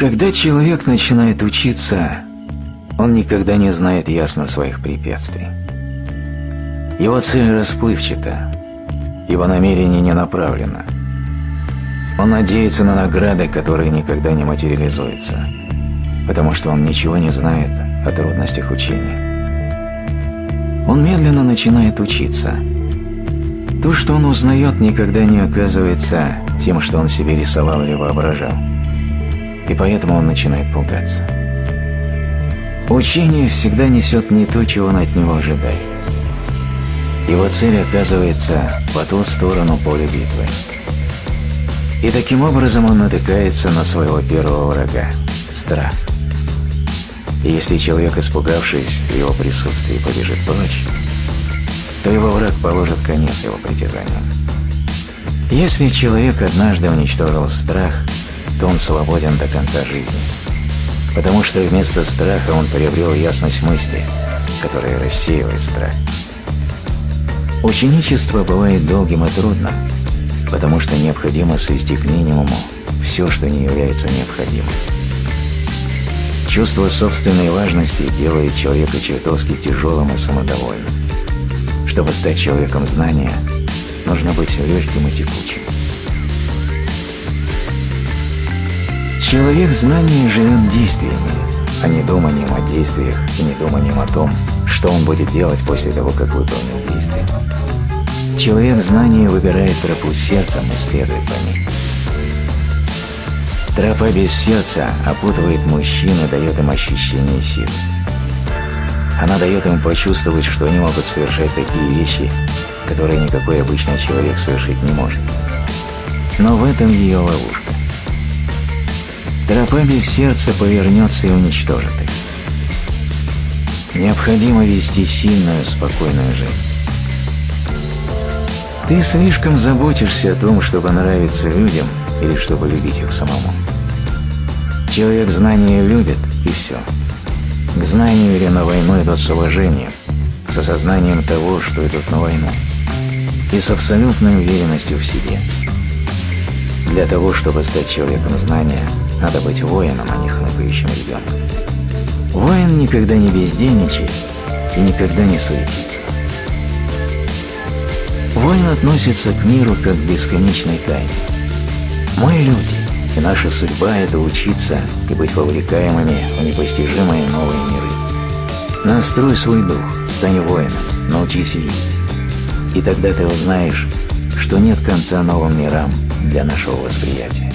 Когда человек начинает учиться, он никогда не знает ясно своих препятствий. Его цель расплывчата, его намерение не направлено. Он надеется на награды, которые никогда не материализуются, потому что он ничего не знает о трудностях учения. Он медленно начинает учиться. То, что он узнает, никогда не оказывается тем, что он себе рисовал или воображал. И поэтому он начинает пугаться. Учение всегда несет не то, чего он от него ожидает. Его цель оказывается по ту сторону поля битвы. И таким образом он натыкается на своего первого врага – страх. И если человек, испугавшись в его присутствии, побежит прочь, то его враг положит конец его притязаниям. Если человек однажды уничтожил страх, то он свободен до конца жизни, потому что вместо страха он приобрел ясность мысли, которая рассеивает страх. Ученичество бывает долгим и трудным, потому что необходимо свести к минимуму все, что не является необходимым. Чувство собственной важности делает человека чертовски тяжелым и самодовольным. Чтобы стать человеком знания, нужно быть легким и текучим. Человек знания живет действиями, а не думанием о действиях и не думанием о том, что он будет делать после того, как выполнил действие. Человек знания выбирает тропу сердцем и следует по ней. Тропа без сердца опутывает мужчин и дает им ощущение силы. Она дает им почувствовать, что они могут совершать такие вещи, которые никакой обычный человек совершить не может. Но в этом ее ловушка. Тропа без сердца повернется и уничтожит их. Необходимо вести сильную, спокойную жизнь. Ты слишком заботишься о том, чтобы нравиться людям или чтобы любить их самому. Человек знания любит, и все. К знанию или на войну идут с уважением, с осознанием того, что идут на войну, и с абсолютной уверенностью в себе. Для того, чтобы стать человеком знания, надо быть воином, а не хныкающим ребенком. Воин никогда не бездельничает и никогда не суетится. Воин относится к миру как к бесконечной тайне. Мы люди, и наша судьба – это учиться и быть вовлекаемыми в непостижимые новые миры. Настрой свой дух, стань воином, научись видеть. И тогда ты узнаешь, что нет конца новым мирам для нашего восприятия.